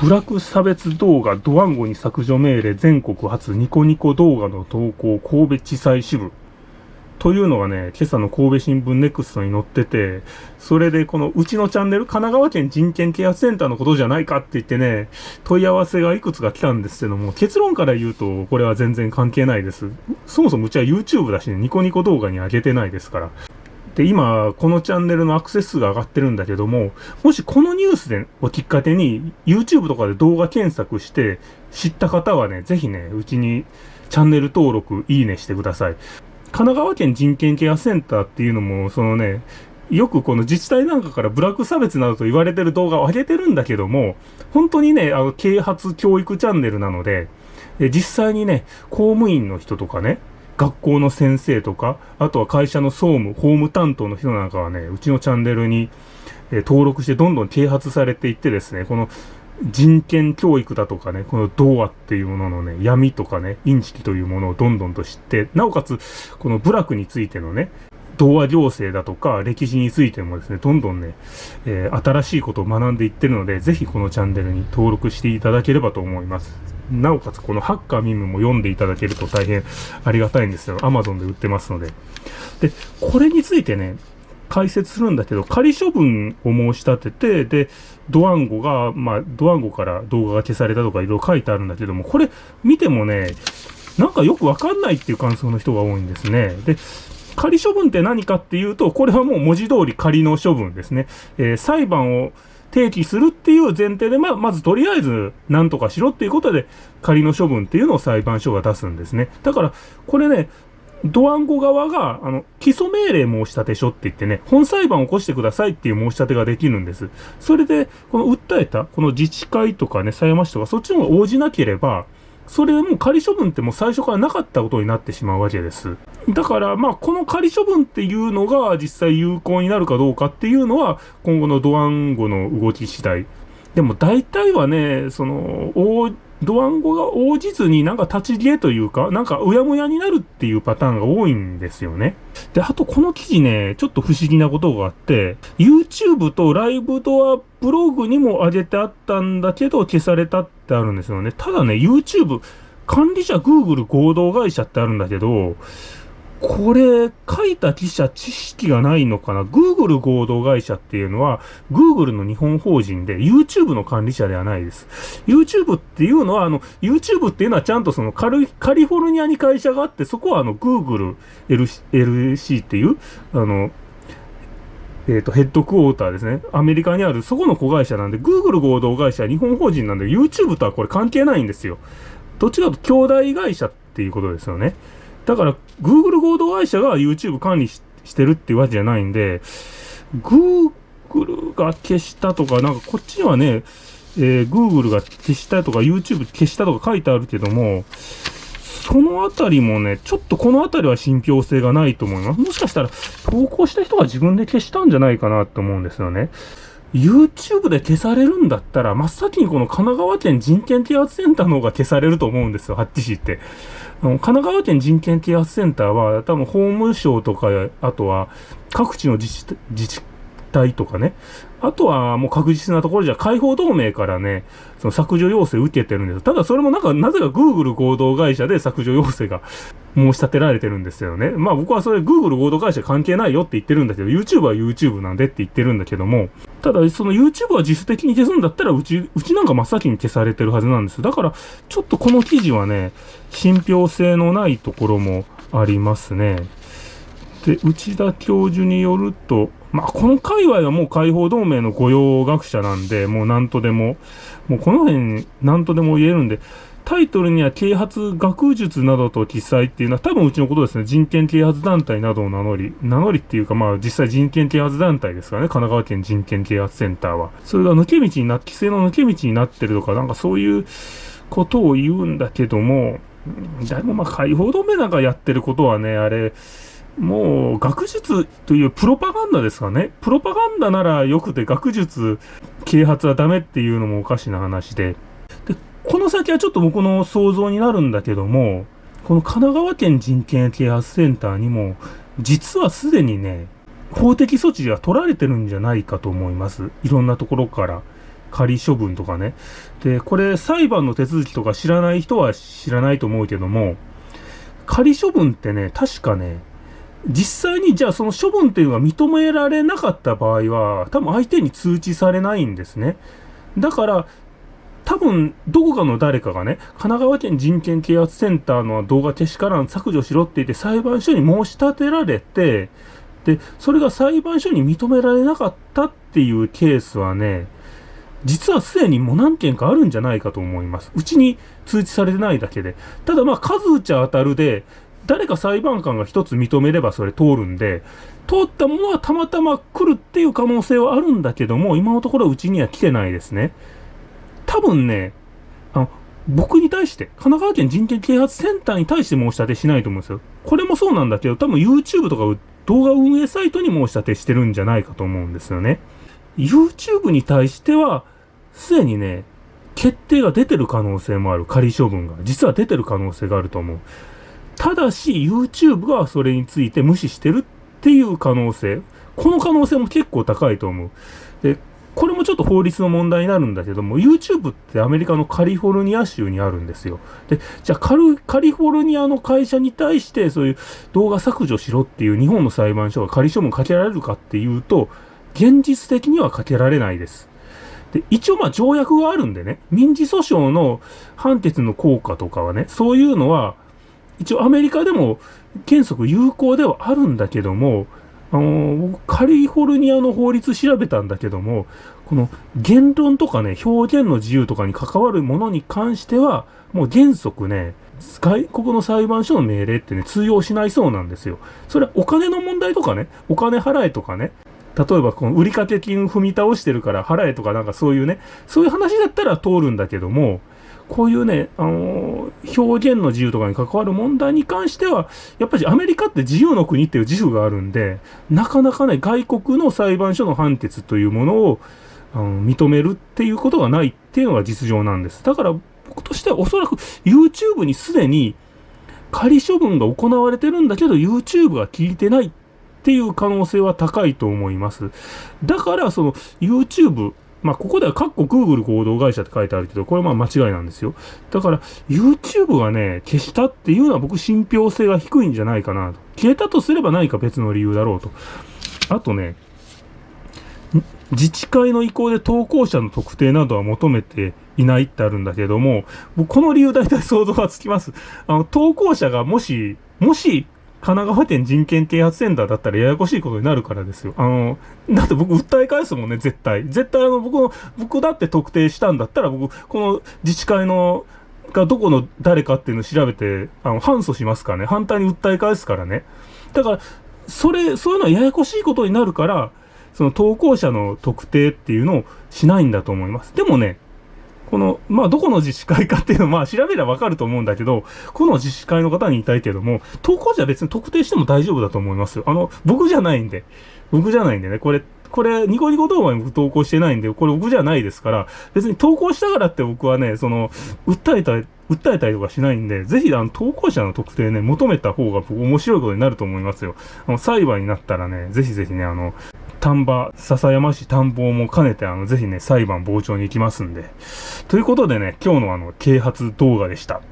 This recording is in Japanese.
ブラック差別動画ドワンゴに削除命令全国初ニコニコ動画の投稿神戸地裁支部。というのがね、今朝の神戸新聞ネクストに載ってて、それでこのうちのチャンネル、神奈川県人権啓発センターのことじゃないかって言ってね、問い合わせがいくつか来たんですけども、結論から言うと、これは全然関係ないです。そもそもうちは YouTube だしね、ニコニコ動画に上げてないですから。で、今、このチャンネルのアクセス数が上がってるんだけども、もしこのニュースで、をきっかけに、YouTube とかで動画検索して知った方はね、ぜひね、うちにチャンネル登録、いいねしてください。神奈川県人権ケアセンターっていうのも、そのね、よくこの自治体なんかからブラック差別などと言われてる動画を上げてるんだけども、本当にね、あの、啓発教育チャンネルなので、実際にね、公務員の人とかね、学校の先生とか、あとは会社の総務、法務担当の人なんかはね、うちのチャンネルに、え登録してどんどん啓発されていってですね、この人権教育だとかね、この童話っていうもののね、闇とかね、インチキというものをどんどんと知って、なおかつ、この部落についてのね、童話行政だとか歴史についてもですね、どんどんね、えー、新しいことを学んでいってるので、ぜひこのチャンネルに登録していただければと思います。なおかつこのハッカーミムも読んでいただけると大変ありがたいんですよ。Amazon で売ってますので。で、これについてね、解説するんだけど、仮処分を申し立てて、で、ドワンゴが、まあ、ドワンゴから動画が消されたとかいろいろ書いてあるんだけども、これ見てもね、なんかよくわかんないっていう感想の人が多いんですね。で、仮処分って何かっていうと、これはもう文字通り仮の処分ですね。えー、裁判を提起するっていう前提で、まあ、まずとりあえず何とかしろっていうことで、仮の処分っていうのを裁判所が出すんですね。だから、これね、ドワンゴ側が、あの、基礎命令申し立て書って言ってね、本裁判を起こしてくださいっていう申し立てができるんです。それで、この訴えた、この自治会とかね、狭山市とか、そっちの方が応じなければ、それも仮処分ってもう最初からなかったことになってしまうわけです。だから、まあ、この仮処分っていうのが実際有効になるかどうかっていうのは、今後のドワンゴの動き次第。でも大体はね、その、ドワンゴが応じずになんか立ち消えというか、なんかうやむやになるっていうパターンが多いんですよね。で、あとこの記事ね、ちょっと不思議なことがあって、YouTube とライブドアブログにも上げてあったんだけど消されたってってあるんですよね。ただね、YouTube、管理者 Google 合同会社ってあるんだけど、これ、書いた記者知識がないのかな ?Google 合同会社っていうのは、Google の日本法人で YouTube の管理者ではないです。YouTube っていうのは、あの、YouTube っていうのはちゃんとそのカリカリフォルニアに会社があって、そこはあの、Google LC っていう、あの、えっ、ー、と、ヘッドクォーターですね。アメリカにある、そこの子会社なんで、Google 合同会社日本法人なんで、YouTube とはこれ関係ないんですよ。どっちかと兄弟会社っていうことですよね。だから、Google 合同会社が YouTube 管理してるっていうわけじゃないんで、Google が消したとか、なんかこっちにはね、えー、Google が消したとか、YouTube 消したとか書いてあるけども、そのあたりもね、ちょっとこのあたりは信憑性がないと思います。もしかしたら、投稿した人が自分で消したんじゃないかなと思うんですよね。YouTube で消されるんだったら、真っ先にこの神奈川県人権啓発センターの方が消されると思うんですよ、ハッチ市って。あの神奈川県人権啓発センターは、多分法務省とか、あとは各地の自治自治体とかね、あとはもう確実なところじゃ、解放同盟からね、その削除要請受けてるんです。ただそれもなんか、なぜか Google 合同会社で削除要請が申し立てられてるんですよね。まあ僕はそれ Google 合同会社関係ないよって言ってるんだけど、YouTube は YouTube なんでって言ってるんだけども、ただその YouTube は自主的に消すんだったら、うち、うちなんか真っ先に消されてるはずなんです。だから、ちょっとこの記事はね、信憑性のないところもありますね。で、内田教授によると、まあ、この界隈はもう解放同盟の御用学者なんで、もう何とでも、もうこの辺何とでも言えるんで、タイトルには啓発学術などと記載っていうのは多分うちのことですね。人権啓発団体などを名乗り、名乗りっていうかまあ実際人権啓発団体ですからね。神奈川県人権啓発センターは。それが抜け道にな、規制の抜け道になってるとか、なんかそういうことを言うんだけども、だいぶまあ解放同盟なんかやってることはね、あれ、もう学術というプロパガンダですかね。プロパガンダならよくて学術啓発はダメっていうのもおかしな話で。で、この先はちょっと僕の想像になるんだけども、この神奈川県人権啓発センターにも、実はすでにね、法的措置が取られてるんじゃないかと思います。いろんなところから仮処分とかね。で、これ裁判の手続きとか知らない人は知らないと思うけども、仮処分ってね、確かね、実際にじゃあその処分っていうのが認められなかった場合は、多分相手に通知されないんですね。だから、多分、どこかの誰かがね、神奈川県人権啓発センターの動画消しからん削除しろって言って裁判所に申し立てられて、で、それが裁判所に認められなかったっていうケースはね、実はすでにもう何件かあるんじゃないかと思います。うちに通知されてないだけで。ただまあ数打ちゃ当たるで、誰か裁判官が一つ認めればそれ通るんで、通ったものはたまたま来るっていう可能性はあるんだけども、今のところうちには来てないですね。多分ね、あの、僕に対して、神奈川県人権啓発センターに対して申し立てしないと思うんですよ。これもそうなんだけど、多分 YouTube とか動画運営サイトに申し立てしてるんじゃないかと思うんですよね。YouTube に対しては、すでにね、決定が出てる可能性もある。仮処分が。実は出てる可能性があると思う。ただし、YouTube がそれについて無視してるっていう可能性。この可能性も結構高いと思う。で、これもちょっと法律の問題になるんだけども、YouTube ってアメリカのカリフォルニア州にあるんですよ。で、じゃあカリフォルニアの会社に対してそういう動画削除しろっていう日本の裁判所が仮処分かけられるかっていうと、現実的にはかけられないです。で、一応まあ条約があるんでね、民事訴訟の判決の効果とかはね、そういうのは、一応アメリカでも原則有効ではあるんだけども、あのカリフォルニアの法律調べたんだけども、この言論とかね、表現の自由とかに関わるものに関しては、もう原則ね、外国の裁判所の命令ってね、通用しないそうなんですよ。それはお金の問題とかね、お金払えとかね、例えばこの売掛金踏み倒してるから払えとかなんかそういうね、そういう話だったら通るんだけども、こういうね、あのー、表現の自由とかに関わる問題に関しては、やっぱりアメリカって自由の国っていう自負があるんで、なかなかね、外国の裁判所の判決というものを、あの認めるっていうことがないっていうのが実情なんです。だから僕としてはおそらく YouTube にすでに仮処分が行われてるんだけど YouTube が聞いてないっていう可能性は高いと思います。だからその YouTube まあ、ここではカッコ Google 合同会社って書いてあるけど、これはまあ間違いなんですよ。だから、YouTube がね、消したっていうのは僕信憑性が低いんじゃないかなと。消えたとすれば何か別の理由だろうと。あとね、自治会の意向で投稿者の特定などは求めていないってあるんだけども、この理由大体想像がつきます。あの、投稿者がもし、もし神奈川県人権啓発センターだったらややこしいことになるからですよ。あの、だって僕訴え返すもんね、絶対。絶対あの、僕の、僕だって特定したんだったら僕、この自治会の、がどこの誰かっていうのを調べて、あの、反訴しますからね。反対に訴え返すからね。だから、それ、そういうのはややこしいことになるから、その投稿者の特定っていうのをしないんだと思います。でもね、この、まあ、どこの自治会かっていうのは、まあ、調べればわかると思うんだけど、この自治会の方に言いたいけども、投稿者は別に特定しても大丈夫だと思いますよ。あの、僕じゃないんで。僕じゃないんでね、これ、これ、ニコニコ動画に僕投稿してないんで、これ僕じゃないですから、別に投稿したからって僕はね、その、訴えた、訴えたりとかしないんで、ぜひ、あの、投稿者の特定ね、求めた方が僕面白いことになると思いますよ。あの、裁判になったらね、ぜひぜひね、あの、丹波、笹山市探訪も兼ねて、あの、ぜひね、裁判傍聴に行きますんで。ということでね、今日のあの、啓発動画でした。